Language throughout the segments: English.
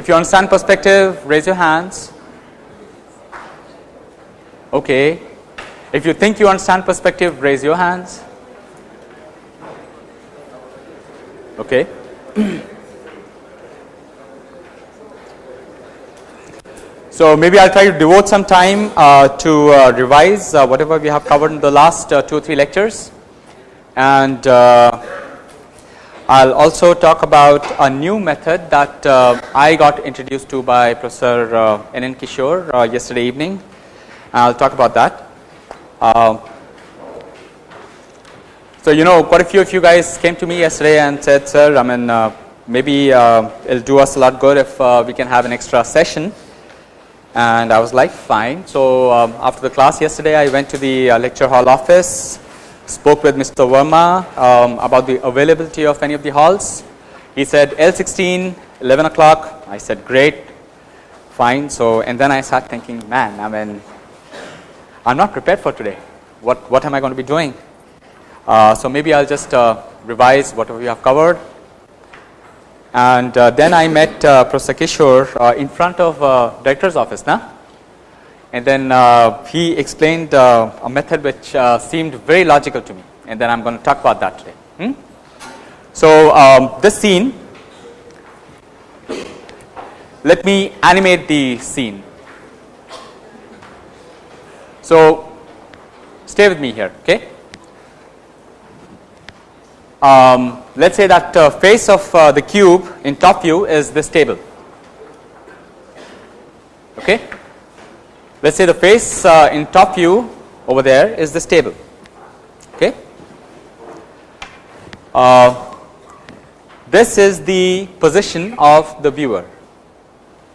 If you understand perspective, raise your hands. Okay. If you think you understand perspective, raise your hands. Okay. So, maybe I will try to devote some time uh, to uh, revise uh, whatever we have covered in the last uh, 2 or 3 lectures and uh, I will also talk about a new method that uh, I got introduced to by Professor uh, N. N. Kishore uh, yesterday evening. I will talk about that. Uh, so, you know quite a few of you guys came to me yesterday and said, sir, I mean uh, maybe uh, it will do us a lot good if we can have an extra session. And I was like, fine. So, um, after the class yesterday, I went to the lecture hall office spoke with Mr. Verma um, about the availability of any of the halls. He said L16 11 o'clock. I said great, fine. So, and then I start thinking man I mean I am not prepared for today. What, what am I going to be doing? Uh, so, maybe I will just uh, revise whatever we have covered. And uh, then I met uh, Professor Kishore uh, in front of uh, director's office. Nah? And then uh, he explained uh, a method which uh, seemed very logical to me and then I am going to talk about that today. Hmm? So, um, this scene let me animate the scene. So, stay with me here okay. Um, let us say that uh, face of uh, the cube in top view is this table okay let us say the face uh, in top view over there is this table. Okay. Uh, this is the position of the viewer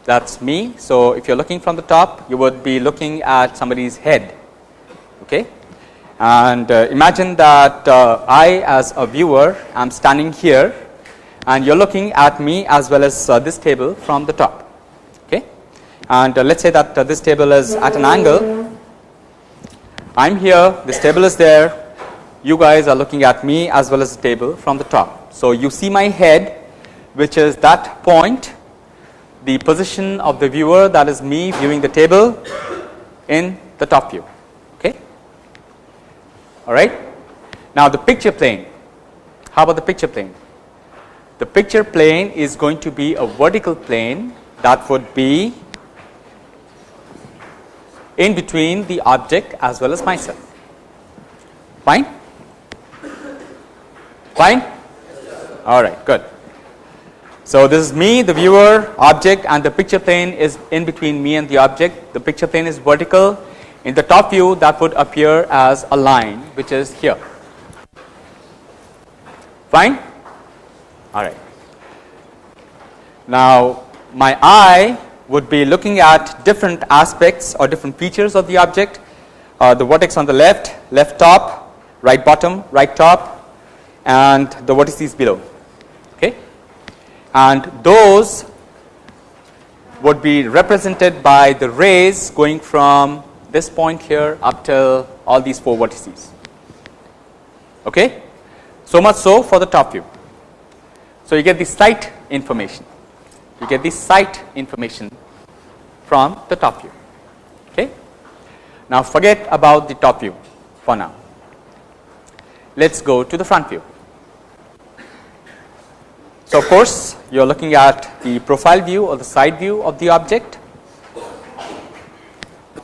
that is me. So, if you are looking from the top you would be looking at somebody's head okay. and uh, imagine that uh, I as a viewer am standing here and you are looking at me as well as uh, this table from the top and uh, let us say that uh, this table is at an angle. I am here, this table is there, you guys are looking at me as well as the table from the top. So, you see my head which is that point, the position of the viewer that is me viewing the table in the top view. Okay. All right. Now, the picture plane, how about the picture plane? The picture plane is going to be a vertical plane that would be in between the object as well as myself. Fine? Fine? All right, good. So, this is me, the viewer, object and the picture plane is in between me and the object. The picture plane is vertical. In the top view that would appear as a line which is here. Fine? All right. Now, my eye would be looking at different aspects or different features of the object. Uh, the vertex on the left, left top, right bottom, right top and the vertices below. Okay. And those would be represented by the rays going from this point here up till all these 4 vertices. Okay. So much so for the top view. So, you get the sight information you get the sight information from the top view. Okay. Now, forget about the top view for now. Let us go to the front view. So, of course, you are looking at the profile view or the side view of the object.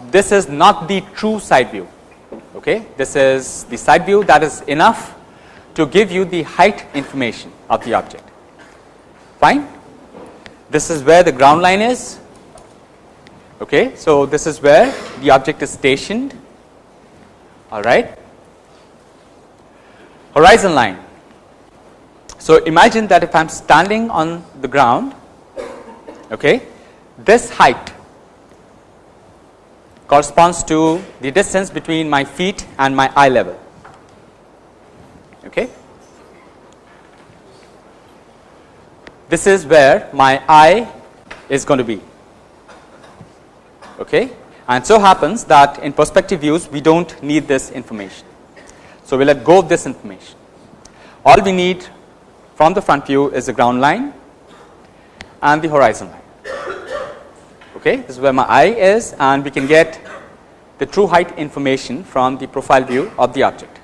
This is not the true side view. Okay. This is the side view that is enough to give you the height information of the object. Fine. This is where the ground line is. Okay, so this is where the object is stationed. All right. Horizon line. So imagine that if I am standing on the ground, okay, this height corresponds to the distance between my feet and my eye level. Okay. This is where my eye is going to be. Okay. And so happens that in perspective views we do not need this information. So, we let go of this information. All we need from the front view is the ground line and the horizon line. Okay, this is where my eye is and we can get the true height information from the profile view of the object.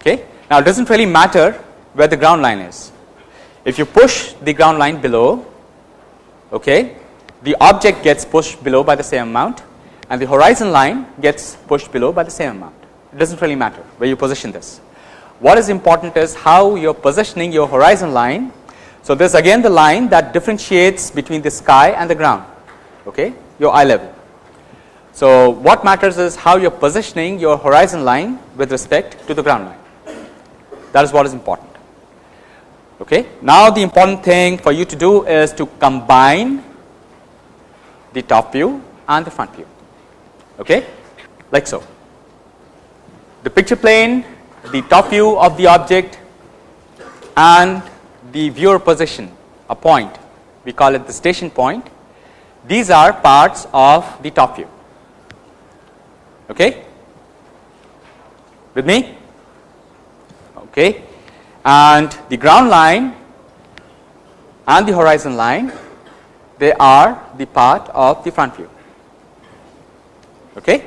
Okay. Now, it does not really matter where the ground line is. If you push the ground line below, okay, the object gets pushed below by the same amount and the horizon line gets pushed below by the same amount. It does not really matter where you position this. What is important is how you are positioning your horizon line. So, this again the line that differentiates between the sky and the ground, okay, your eye level. So, what matters is how you are positioning your horizon line with respect to the ground line that is what is important. Okay. Now, the important thing for you to do is to combine the top view and the front view. Okay, like so. The picture plane, the top view of the object and the viewer position a point. We call it the station point. These are parts of the top view. Okay? With me? Okay and the ground line and the horizon line they are the part of the front view. Okay?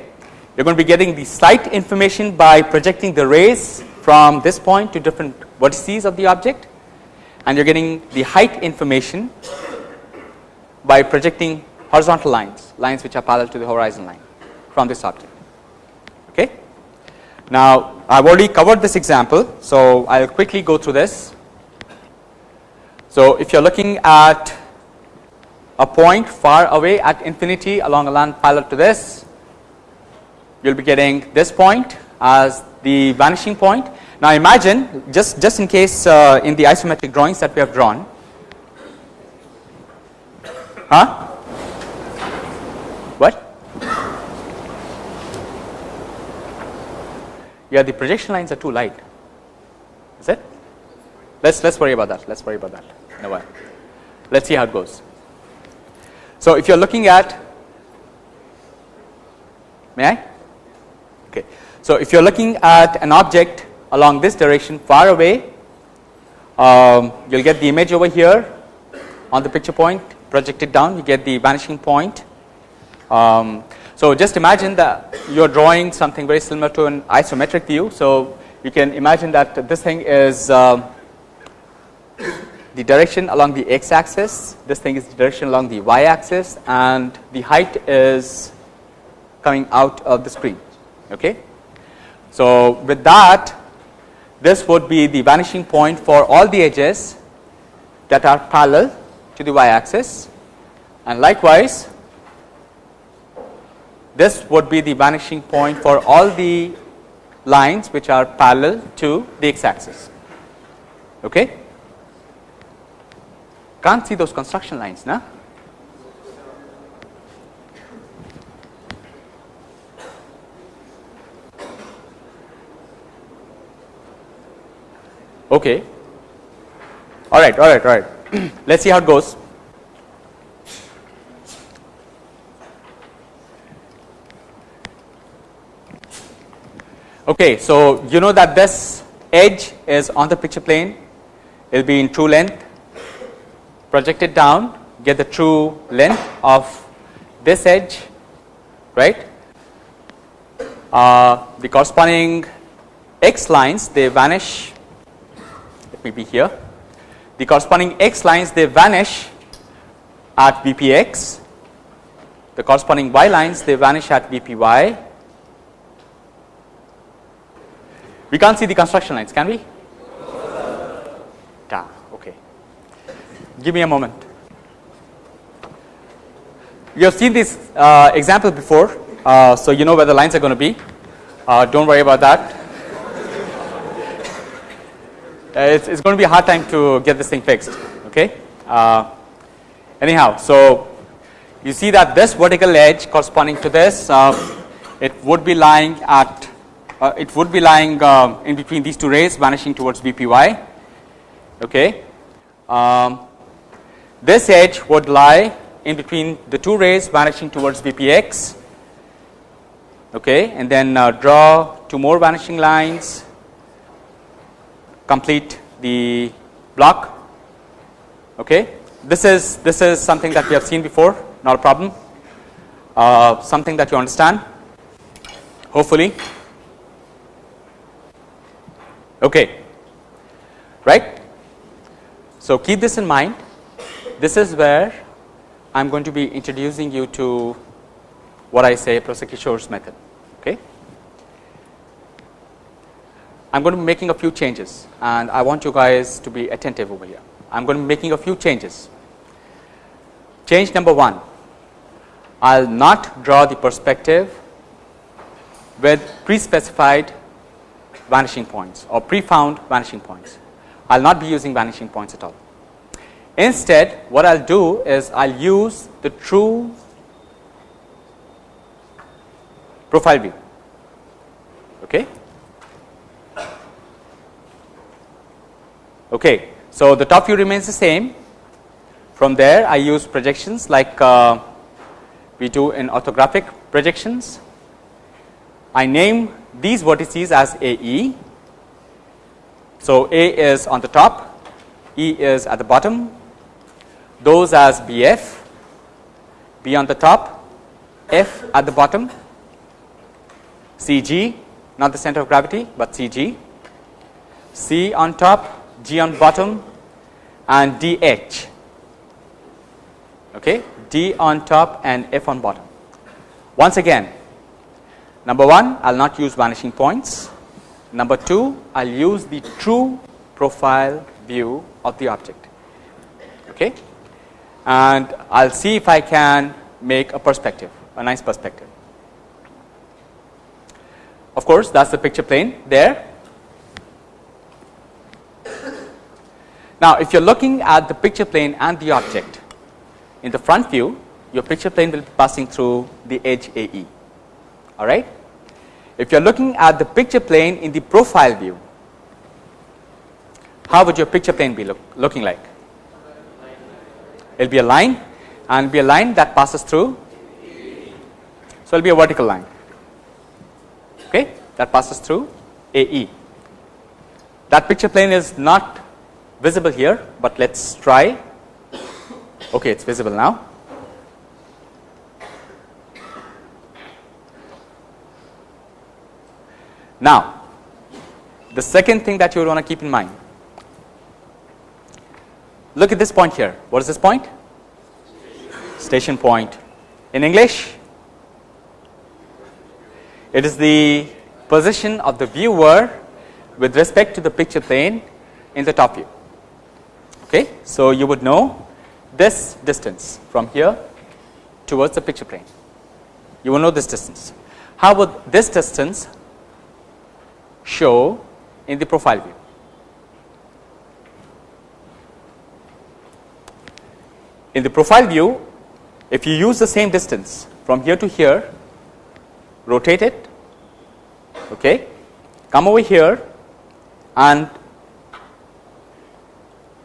You are going to be getting the sight information by projecting the rays from this point to different vertices of the object. And you are getting the height information by projecting horizontal lines lines which are parallel to the horizon line from this object. Okay now, I have already covered this example. So, I will quickly go through this. So, if you are looking at a point far away at infinity along a line parallel to this, you will be getting this point as the vanishing point. Now, imagine just, just in case uh, in the isometric drawings that we have drawn, huh? What? Yeah the projection lines are too light. Is it? Let's let's worry about that. Let's worry about that. In a while let's see how it goes. So if you're looking at may i? Okay. So if you're looking at an object along this direction far away um, you'll get the image over here on the picture point projected down. You get the vanishing point. Um, so, just imagine that you are drawing something very similar to an isometric view. So, you can imagine that this thing is uh, the direction along the x axis, this thing is the direction along the y axis and the height is coming out of the screen. Okay. So, with that this would be the vanishing point for all the edges that are parallel to the y axis and likewise this would be the vanishing point for all the lines which are parallel to the x axis. Okay? Can't see those construction lines, now. Okay. All right, all right, all right. Let's see how it goes. Okay, so you know that this edge is on the picture plane, it will be in true length, project it down, get the true length of this edge, right. Uh, the corresponding x lines they vanish, let me be here, the corresponding x lines they vanish at VPX, the corresponding y lines they vanish at VPY We can't see the construction lines, can we? Yeah, okay. Give me a moment. You have seen this uh, example before, uh, so you know where the lines are going to be. Uh, don't worry about that. Uh, it's, it's, going to be a hard time to get this thing fixed. Okay. Uh, anyhow, so you see that this vertical edge corresponding to this, uh, it would be lying at uh, it would be lying uh, in between these two rays vanishing towards VPY. Okay. Um, this edge would lie in between the two rays vanishing towards VPX. Okay, and then uh, draw two more vanishing lines, complete the block. Okay, this is this is something that we have seen before. not a problem, uh, something that you understand hopefully. Okay, right. So, keep this in mind this is where I am going to be introducing you to what I say Prof. Kishore's method. Okay. I am going to be making a few changes and I want you guys to be attentive over here. I am going to be making a few changes. Change number 1, I will not draw the perspective with pre-specified vanishing points or pre-found vanishing points. I will not be using vanishing points at all. Instead, what I will do is I will use the true profile view. Okay. Okay. So, the top view remains the same from there I use projections like uh, we do in orthographic projections. I name these vertices as AE. So, A is on the top, E is at the bottom, those as BF, B on the top, F at the bottom, CG not the center of gravity, but CG, C on top, G on bottom and DH okay, D on top and F on bottom. Once again number 1 I will not use vanishing points, number 2 I will use the true profile view of the object okay, and I will see if I can make a perspective a nice perspective. Of course, that is the picture plane there. Now, if you are looking at the picture plane and the object in the front view your picture plane will be passing through the edge AE alright. If you are looking at the picture plane in the profile view how would your picture plane be look, looking like? It will be a line and be a line that passes through so it will be a vertical line okay that passes through AE. That picture plane is not visible here, but let us try okay it is visible now. Now, the second thing that you would want to keep in mind, look at this point here. What is this point? Station point. In English, it is the position of the viewer with respect to the picture plane in the top view. Okay. So, you would know this distance from here towards the picture plane. You will know this distance. How would this distance show in the profile view? In the profile view, if you use the same distance from here to here, rotate it, okay, come over here and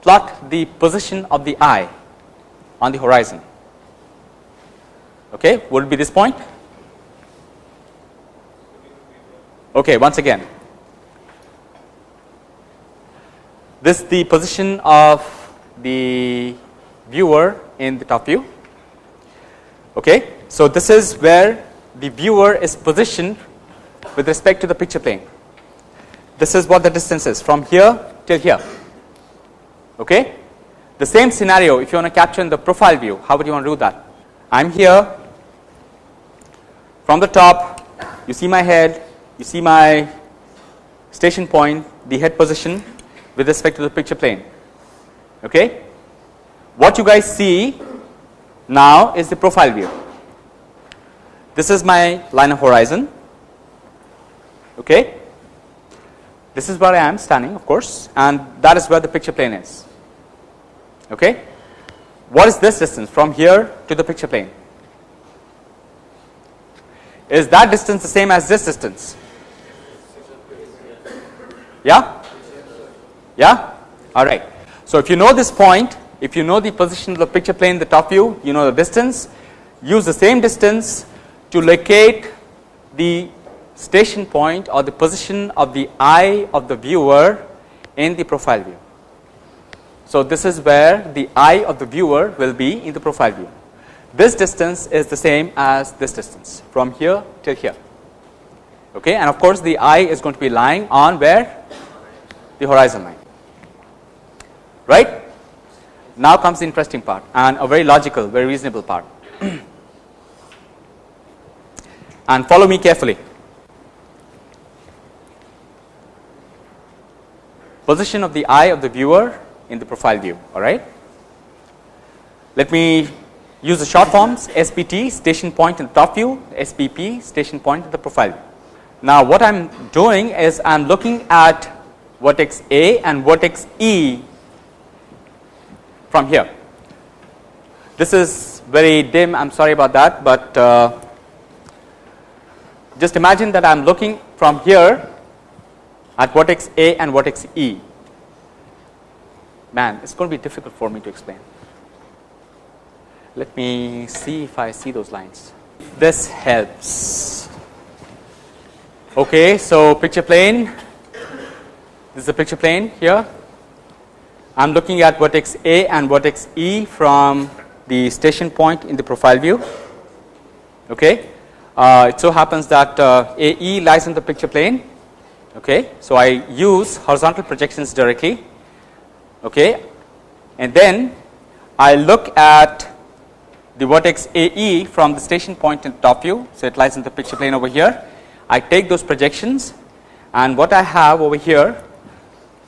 plot the position of the eye on the horizon. Okay, would be this point? Okay, once again, this is the position of the viewer in the top view. Okay, so this is where the viewer is positioned with respect to the picture plane. This is what the distance is from here till here. Okay, the same scenario if you want to capture in the profile view how would you want to do that? I am here from the top you see my head you see my station point the head position with respect to the picture plane okay. What you guys see now is the profile view this is my line of horizon okay. This is where I am standing of course and that is where the picture plane is Okay. What is this distance from here to the picture plane? Is that distance the same as this distance? Yeah? Yeah? Alright. So, if you know this point, if you know the position of the picture plane the top view, you know the distance, use the same distance to locate the station point or the position of the eye of the viewer in the profile view. So, this is where the eye of the viewer will be in the profile view. this distance is the same as this distance from here till here. Okay, and of course, the eye is going to be lying on where the horizon line, right. Now comes the interesting part and a very logical, very reasonable part. and follow me carefully. Position of the eye of the viewer in the profile view, all right. Let me use the short forms SPT station point in the top view, SPP station point in the profile view. Now, what I am doing is I am looking at vertex A and vertex E from here. This is very dim, I am sorry about that, but uh, just imagine that I am looking from here at vertex A and vertex E. Man, it is going to be difficult for me to explain. Let me see if I see those lines. This helps. Okay, so picture plane. This is a picture plane here. I am looking at vertex A and vertex E from the station point in the profile view. Okay. Uh, it so happens that uh, AE lies in the picture plane. Okay. So, I use horizontal projections directly okay. and then I look at the vertex AE from the station point in top view. So, it lies in the picture plane over here. I take those projections and what I have over here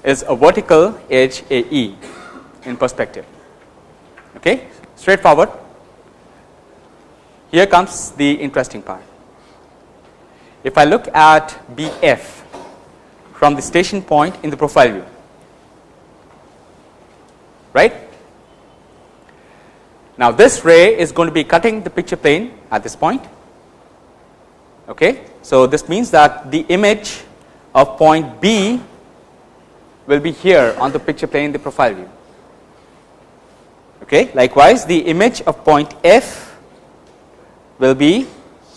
is a vertical edge AE in perspective. Okay, straightforward. Here comes the interesting part. If I look at BF from the station point in the profile view, right. Now, this ray is going to be cutting the picture plane at this point. Okay. So, this means that the image of point B will be here on the picture plane in the profile view. Okay. Likewise, the image of point F will be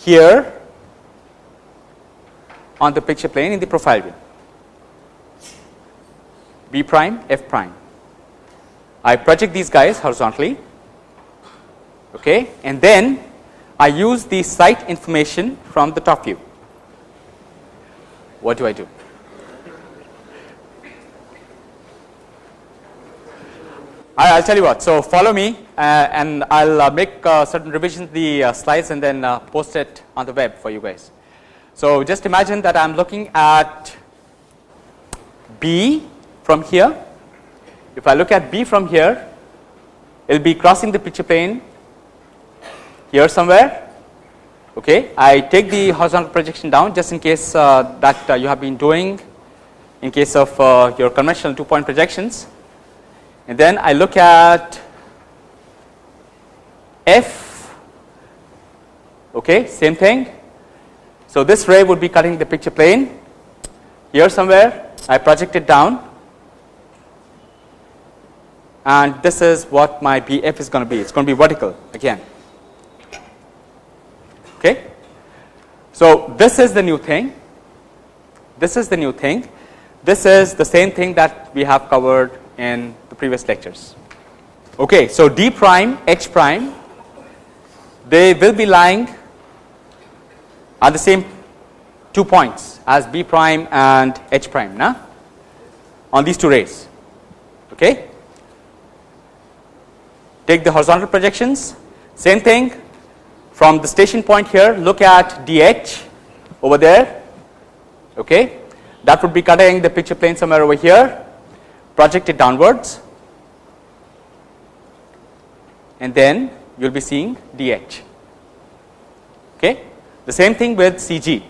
here on the picture plane in the profile view. B prime, F prime. I project these guys horizontally okay, and then I use the sight information from the top view. What do I do? I will tell you what. So, follow me uh, and I will uh, make uh, certain revisions to the uh, slides and then uh, post it on the web for you guys. So, just imagine that I am looking at B from here. If I look at B from here, it will be crossing the picture plane here somewhere. Okay. I take the horizontal projection down just in case uh, that you have been doing in case of your conventional two point projections and then I look at F okay same thing. So, this ray would be cutting the picture plane here somewhere I project it down and this is what my BF is going to be it is going to be vertical again. Okay. So, this is the new thing this is the new thing this is the same thing that we have covered in the previous lectures. Okay, so D prime, H prime, they will be lying at the same two points as B prime and H prime na? on these two rays. Okay. Take the horizontal projections, same thing from the station point here, look at DH over there. Okay. That would be cutting the picture plane somewhere over here project it downwards and then you will be seeing DH. Okay. The same thing with CG.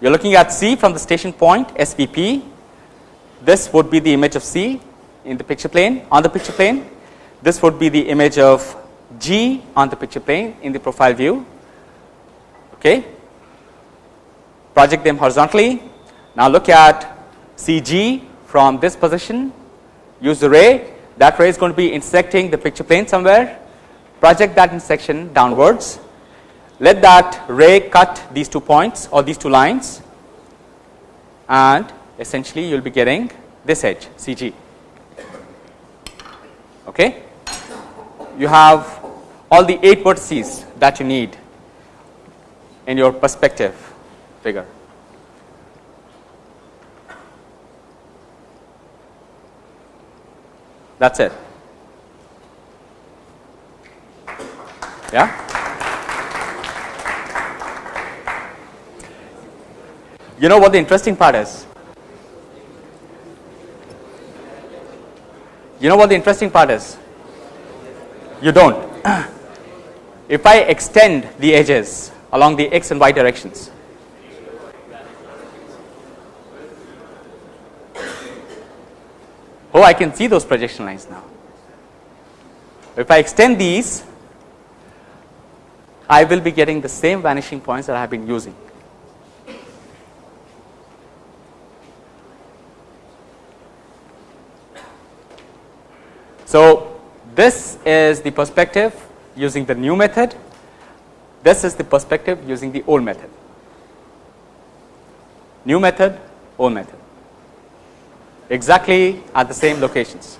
You are looking at C from the station point SPP. This would be the image of C in the picture plane on the picture plane. This would be the image of G on the picture plane in the profile view. Okay. Project them horizontally. Now look at CG from this position, use the ray, that ray is going to be intersecting the picture plane somewhere, project that intersection downwards, let that ray cut these two points or these two lines and essentially you will be getting this edge CG. Okay. you have all the 8 vertices that you need in your perspective figure. That is it. Yeah. You know what the interesting part is? You know what the interesting part is? You don't. if I extend the edges along the x and y directions, oh I can see those projection lines now. If I extend these, I will be getting the same vanishing points that I have been using. So, this is the perspective using the new method, this is the perspective using the old method. New method, old method, exactly at the same locations.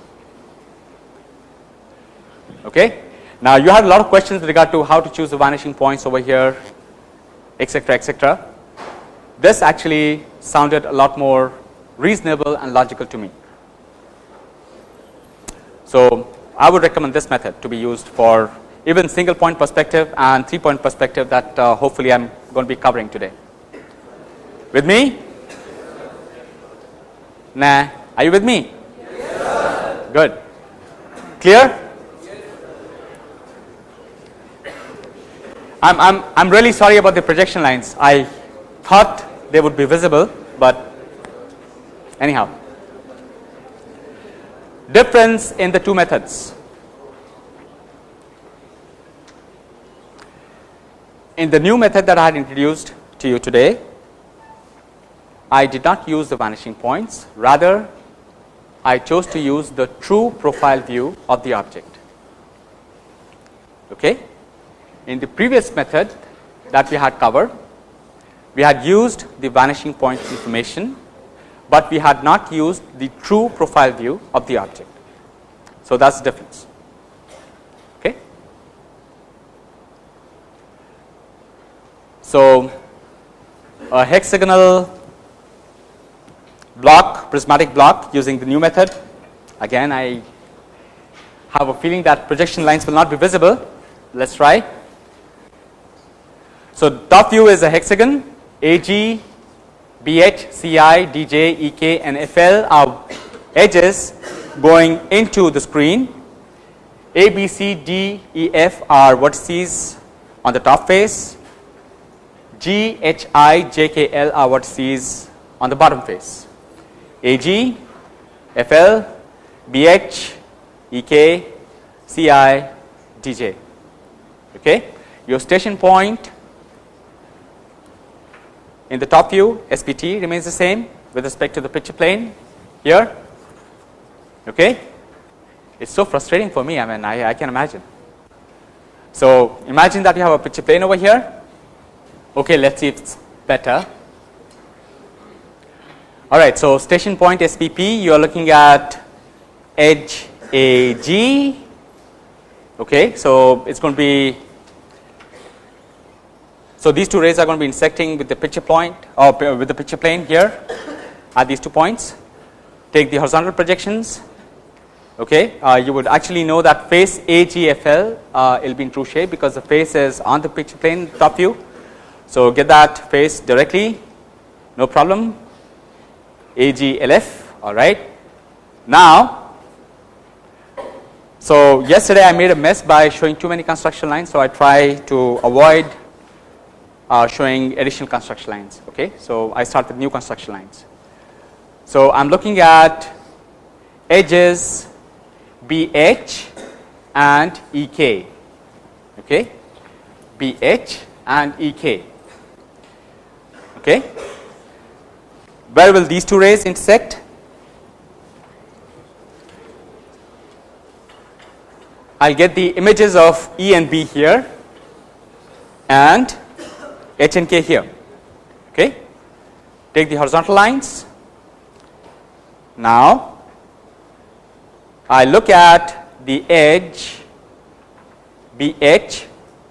Okay. Now, you had a lot of questions with regard to how to choose the vanishing points over here, etc., etc. This actually sounded a lot more reasonable and logical to me. So, I would recommend this method to be used for even single point perspective and three point perspective that uh, hopefully I am going to be covering today. With me? Nah, are you with me? Yes. Good. Clear? I'm, I'm, I'm really sorry about the projection lines. I thought they would be visible, but anyhow difference in the two methods. In the new method that I had introduced to you today, I did not use the vanishing points, rather I chose to use the true profile view of the object. Okay. In the previous method that we had covered, we had used the vanishing point information but we had not used the true profile view of the object. So, that is the difference. Okay. So, a hexagonal block prismatic block using the new method again I have a feeling that projection lines will not be visible let us try. So, top view is a hexagon AG BH, CI, DJ, EK and FL are edges going into the screen. A, B, C, D, E, F are vertices on the top face. G, H, I, J, K, L are vertices on the bottom face. AG, FL, BH, EK, CI, DJ. Okay. Your station point in the top view SPT remains the same with respect to the picture plane here okay it is so frustrating for me I mean I, I can imagine. So imagine that you have a picture plane over here okay let us see if it is better alright so station point SPP you are looking at edge AG okay so it is going to be so, these two rays are going to be intersecting with the picture point or with the picture plane here at these two points. Take the horizontal projections. Okay, uh, you would actually know that face AGFL uh, will be in true shape because the face is on the picture plane top view. So, get that face directly no problem AGLF alright. Now, so yesterday I made a mess by showing too many construction lines. So, I try to avoid uh, showing additional construction lines. Okay, so I start with new construction lines. So I'm looking at edges BH and EK. Okay, BH and EK. Okay, where will these two rays intersect? I'll get the images of E and B here and H and K here. Okay. Take the horizontal lines. Now, I look at the edge BH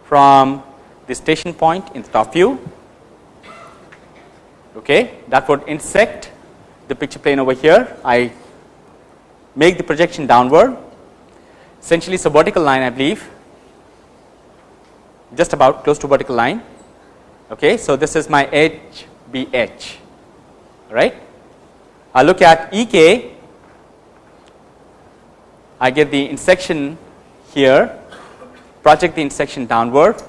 from the station point in the top view okay, that would intersect the picture plane over here. I make the projection downward essentially it is a vertical line I believe just about close to vertical line. Okay. So, this is my edge BH right. I look at EK I get the intersection here project the intersection downward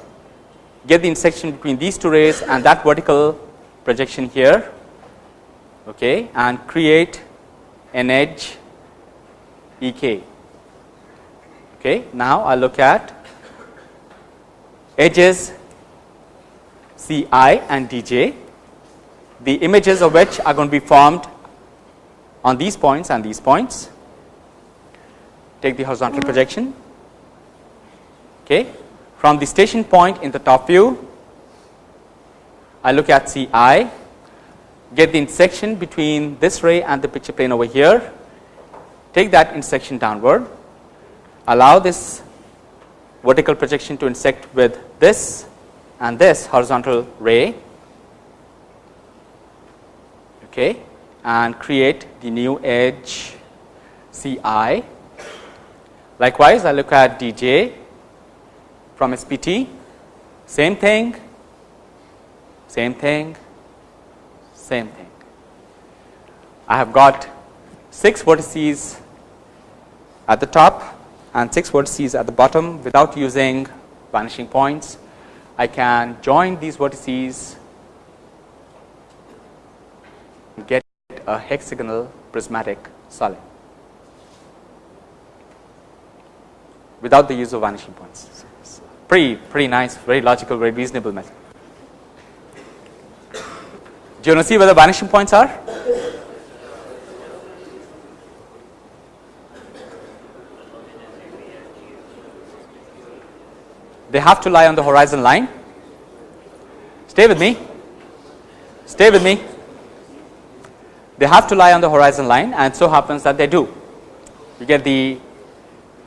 get the intersection between these two rays and that vertical projection here okay, and create an edge EK. Okay. Now, I look at edges Ci and Dj, the images of which are going to be formed on these points and these points. Take the horizontal projection. Okay. From the station point in the top view, I look at Ci, get the intersection between this ray and the picture plane over here, take that intersection downward, allow this vertical projection to intersect with this and this horizontal ray okay, and create the new edge Ci. Likewise, I look at Dj from SPT, same thing, same thing, same thing. I have got 6 vertices at the top and 6 vertices at the bottom without using vanishing points. I can join these vertices and get a hexagonal prismatic solid without the use of vanishing points. Pretty, pretty nice, very logical, very reasonable method. Do you want to see where the vanishing points are? They have to lie on the horizon line. Stay with me. Stay with me. They have to lie on the horizon line and so happens that they do. You get the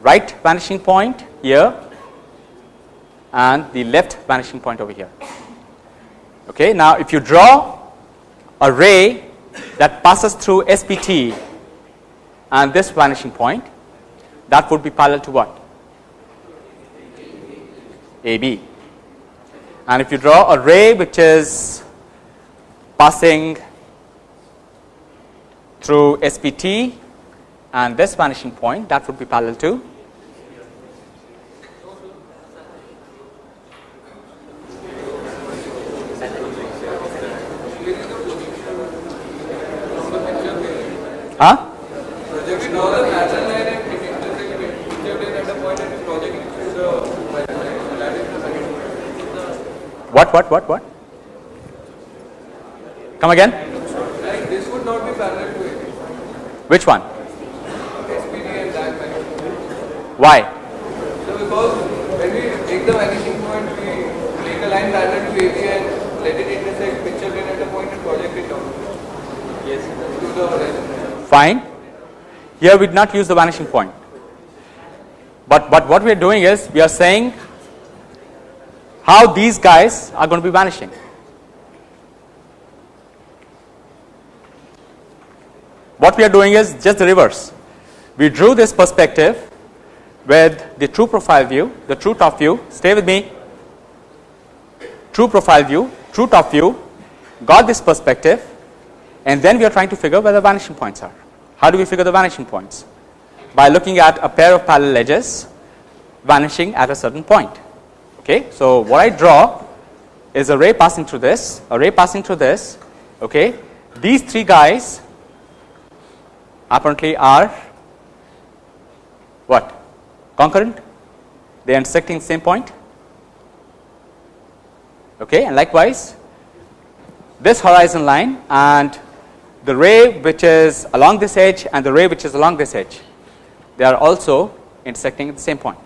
right vanishing point here and the left vanishing point over here. Okay. Now, if you draw a ray that passes through SPT and this vanishing point that would be parallel to what? AB. And if you draw a ray which is passing through SPT and this vanishing point that would be parallel to Huh? What, what, what, what? Come again? Like this would not be parallel to it. Which one? SPT and. Why? So because when we take the vanishing point, we make a line parallel to AB and let it intersect picture plane at a point and project it down. Yes. To the horizon. Fine. Here we did not use the vanishing point. But, but what we are doing is we are saying how these guys are going to be vanishing. What we are doing is just the reverse. We drew this perspective with the true profile view, the true top view, stay with me, true profile view, true top view, got this perspective and then we are trying to figure where the vanishing points are. How do we figure the vanishing points? By looking at a pair of parallel edges vanishing at a certain point. Okay. So, what I draw is a ray passing through this, a ray passing through this. Okay. These three guys apparently are what? Concurrent? They are intersecting the same point. Okay. And likewise, this horizon line and the ray which is along this edge and the ray which is along this edge they are also intersecting at the same point.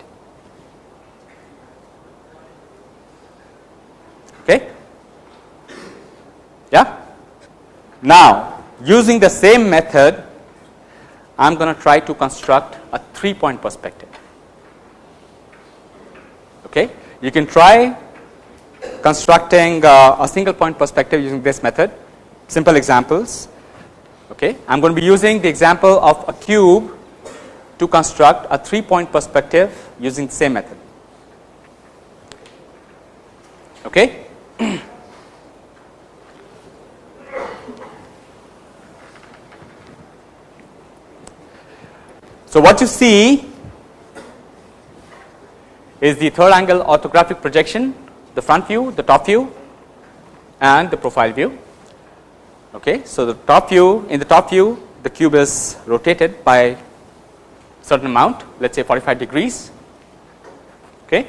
Okay. Yeah. Now, using the same method I am going to try to construct a 3 point perspective. Okay. You can try constructing uh, a single point perspective using this method, simple examples. Okay. I am going to be using the example of a cube to construct a three point perspective using the same method. Okay. so, what you see is the third angle orthographic projection, the front view, the top view and the profile view. Okay. So, the top view in the top view the cube is rotated by certain amount let us say 45 degrees. Okay.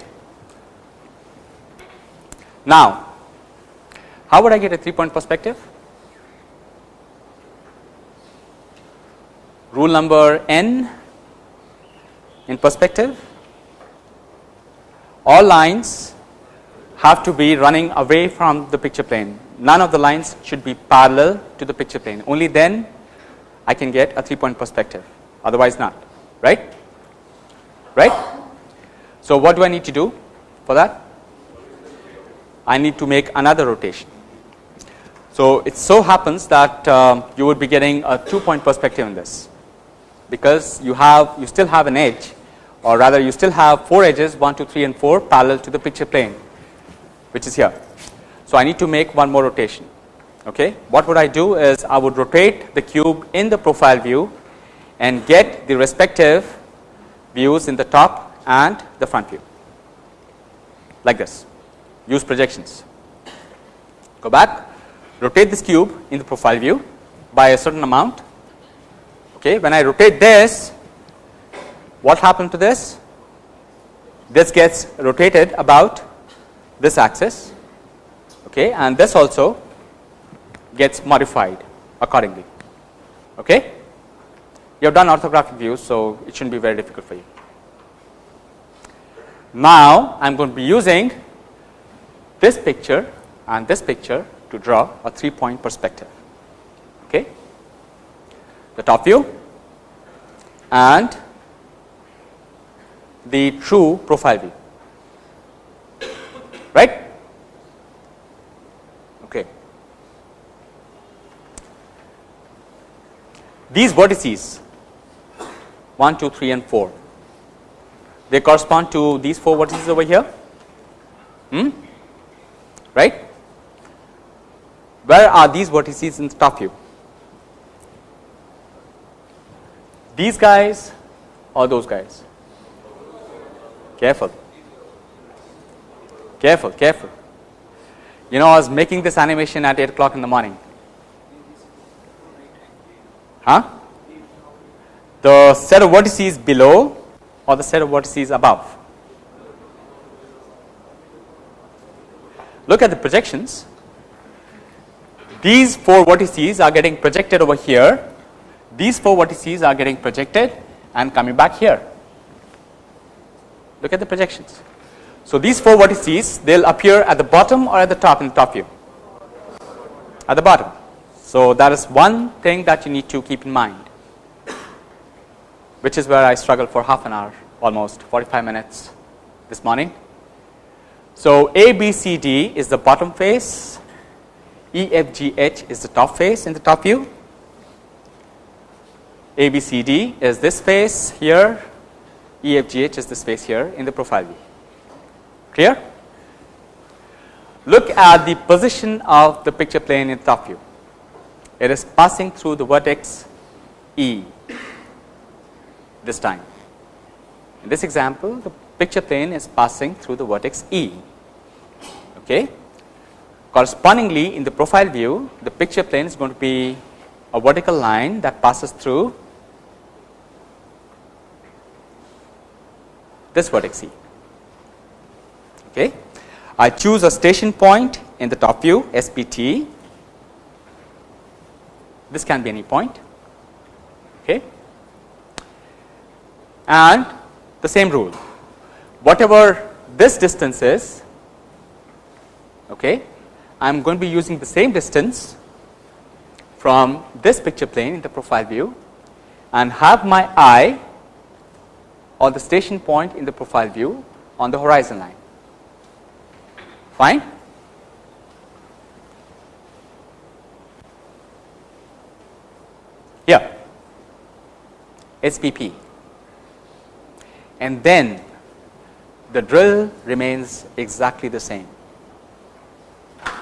Now, how would I get a 3 point perspective? Rule number n in perspective all lines have to be running away from the picture plane. None of the lines should be parallel to the picture plane only then I can get a 3 point perspective otherwise not right right. So, what do I need to do for that? I need to make another rotation. So, it so happens that uh, you would be getting a 2 point perspective in this because you have you still have an edge or rather you still have 4 edges 1, 2, 3 and 4 parallel to the picture plane which is here. So, I need to make one more rotation. Okay. What would I do is I would rotate the cube in the profile view and get the respective views in the top and the front view like this use projections. Go back rotate this cube in the profile view by a certain amount. Okay. When I rotate this what happened to this? This gets rotated about this axis okay, and this also gets modified accordingly. Okay. You have done orthographic views, so it should not be very difficult for you. Now, I am going to be using this picture and this picture to draw a 3 point perspective. Okay. The top view and the true profile view right okay these vertices 1 2 3 and 4 they correspond to these four vertices over here hmm? right where are these vertices in the top view these guys or those guys Careful. Careful, careful. You know, I was making this animation at 8 o'clock in the morning. Huh? The set of vertices below or the set of vertices above? Look at the projections. These 4 vertices are getting projected over here. These 4 vertices are getting projected and coming back here look at the projections. So, these 4 vertices they will appear at the bottom or at the top in the top view at the bottom. So, that is one thing that you need to keep in mind which is where I struggled for half an hour almost 45 minutes this morning. So, A, B, C, D is the bottom face, E, F, G, H is the top face in the top view, A, B, C, D is this face here EFGH is the space here in the profile view. Clear? Look at the position of the picture plane in the top view. It is passing through the vertex E this time. In this example, the picture plane is passing through the vertex E. Okay. Correspondingly, in the profile view, the picture plane is going to be a vertical line that passes through this vertex E. Okay. I choose a station point in the top view SPT. This can be any point. Okay. And the same rule, whatever this distance is, okay, I am going to be using the same distance from this picture plane in the profile view and have my eye or the station point in the profile view on the horizon line. Fine? Here, SPP. And then the drill remains exactly the same,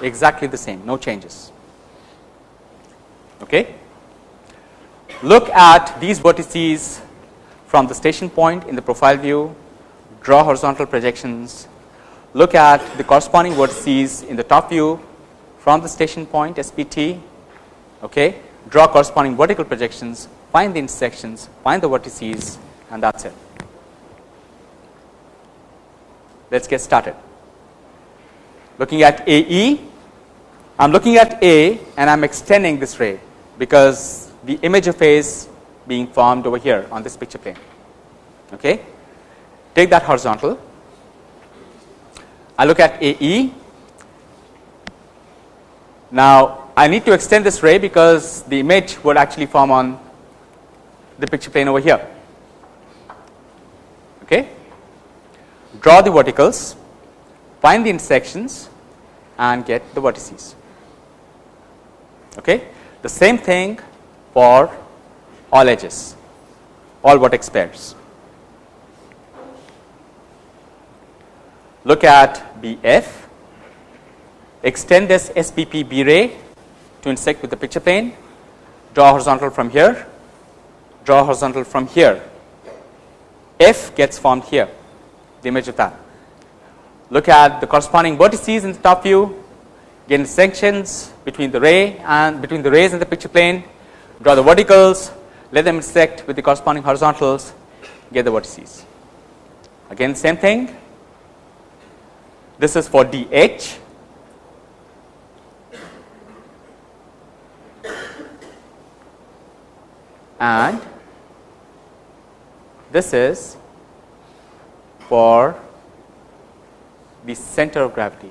exactly the same, no changes. Okay? Look at these vertices from the station point in the profile view, draw horizontal projections, look at the corresponding vertices in the top view from the station point SPT, okay, draw corresponding vertical projections, find the intersections, find the vertices and that is it. Let us get started. Looking at AE, I am looking at A and I am extending this ray because the image of A is being formed over here on this picture plane. Okay. Take that horizontal. I look at AE. Now, I need to extend this ray because the image would actually form on the picture plane over here. Okay. Draw the verticals, find the intersections and get the vertices. Okay. The same thing for all edges, all vertex pairs. Look at BF, extend this SPP B ray to intersect with the picture plane, draw horizontal from here, draw horizontal from here. F gets formed here, the image of that. Look at the corresponding vertices in the top view, get intersections between the ray and between the rays and the picture plane, draw the verticals, let them intersect with the corresponding horizontals, get the vertices. Again same thing, this is for DH. And this is for the center of gravity.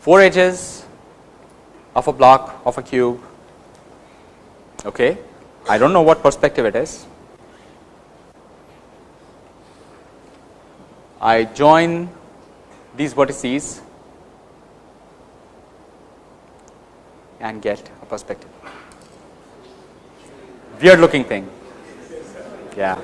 Four edges of a block of a cube. Okay. I do not know what perspective it is. I join these vertices and get a perspective. Weird looking thing. Yeah.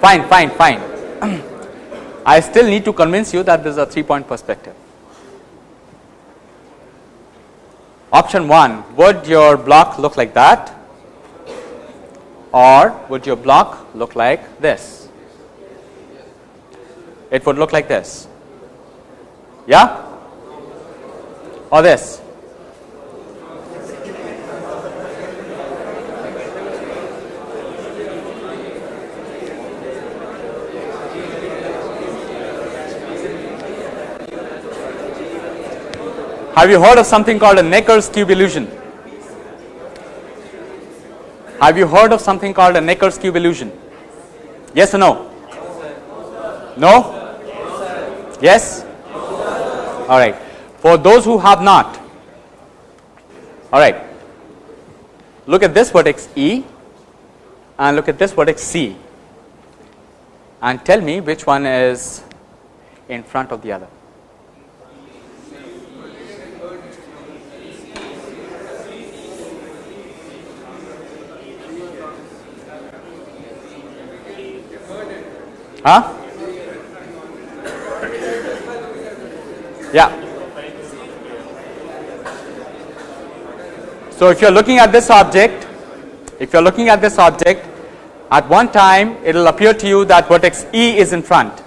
Fine, fine, fine. I still need to convince you that this is a 3 point perspective. Option 1 would your block look like that or would your block look like this? It would look like this. Yeah? Or this? Have you heard of something called a Necker's cube illusion? Have you heard of something called a Necker's cube illusion? Yes or no? No? Yes? All right. For those who have not, all right, look at this vertex E and look at this vertex C and tell me which one is in front of the other. Huh? Yeah. So if you are looking at this object, if you are looking at this object, at one time it will appear to you that vertex E is in front.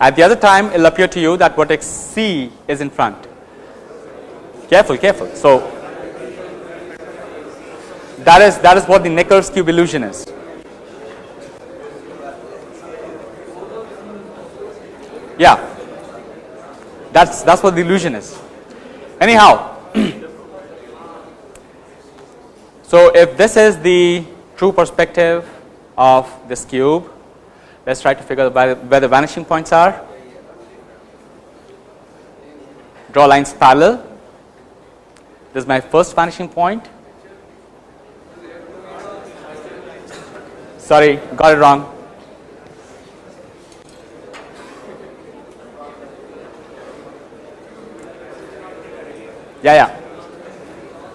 At the other time it will appear to you that vertex C is in front. Careful, careful. So that is that is what the Necker's cube illusion is. Yeah, that's that's what the illusion is. Anyhow, so if this is the true perspective of this cube, let's try to figure out where the vanishing points are. draw lines parallel. This is my first vanishing point. Sorry, got it wrong. Yeah, yeah.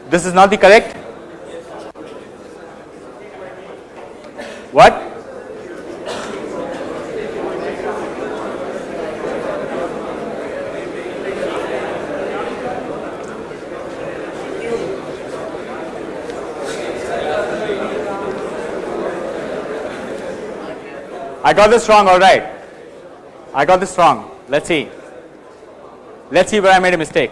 This is not the correct? What? I got this wrong, all right. I got this wrong. Let's see. Let's see where I made a mistake.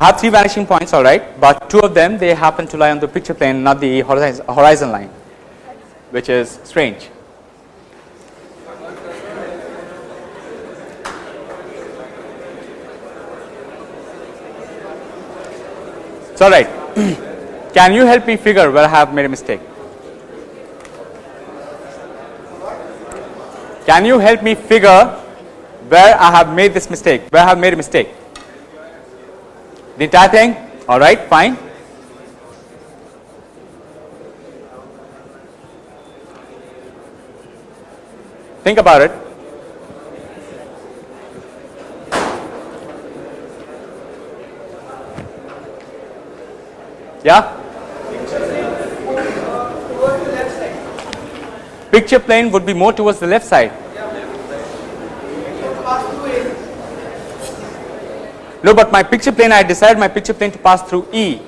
I have three vanishing points, all right, but two of them they happen to lie on the picture plane, not the horizon line, which is strange. It's all right. Can you help me figure where I have made a mistake? Can you help me figure where I have made this mistake, where I have made a mistake? The entire thing? All right, fine. Think about it. Yeah? Picture plane would be more towards the left side. No, but my picture plane, I decided my picture plane to pass through E.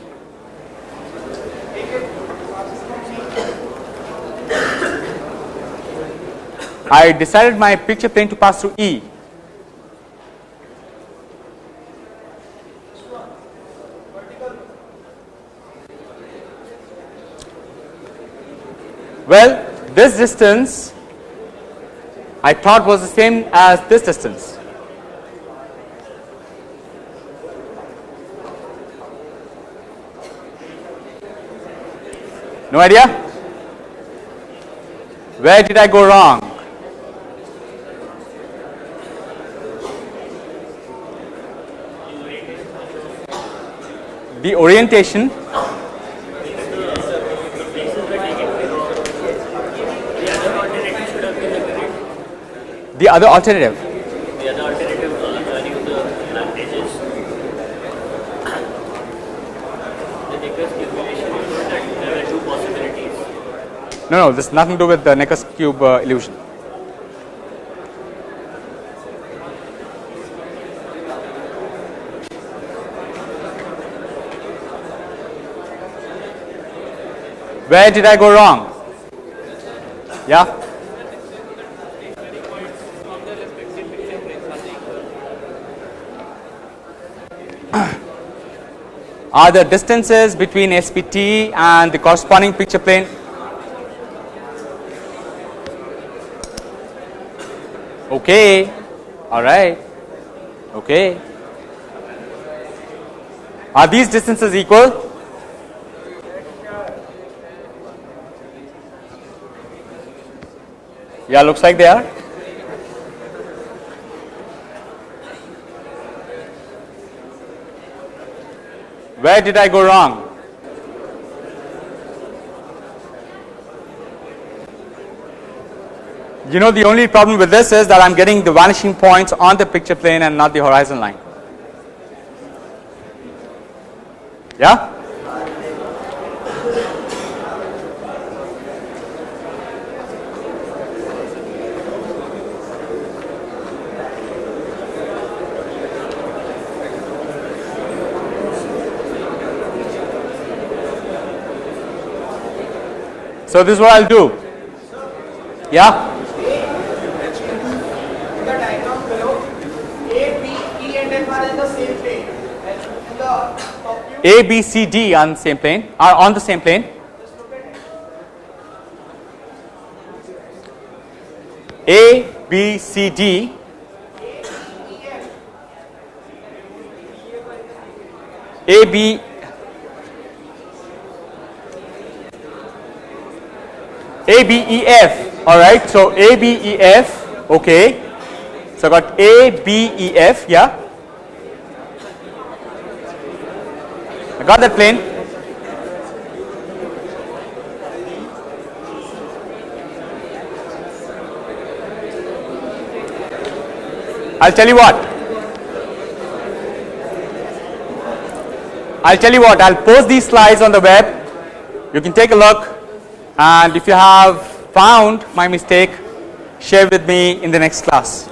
I decided my picture plane to pass through E. Well, this distance I thought was the same as this distance. No idea? Where did I go wrong? The orientation the other alternative The other alternative uh, joining the blank edges. The Necker's cube relation is that there were two possibilities. No no this has nothing to do with the Necker's cube uh, illusion. Where did I go wrong? Yeah? Are the distances between SPT and the corresponding picture plane okay. All right. Okay. Are these distances equal? Yeah looks like they are. Where did I go wrong? You know the only problem with this is that I am getting the vanishing points on the picture plane and not the horizon line. Yeah? So this is what I'll do. Yeah? A, B, C, D on the same plane are on the same plane. A, B, C, D A, B A, B, E, F alright. So, A, B, E, F okay. So, I got A, B, E, F yeah got that plane. I'll tell you what. I'll tell you what, I'll post these slides on the web. You can take a look and if you have found my mistake, share with me in the next class.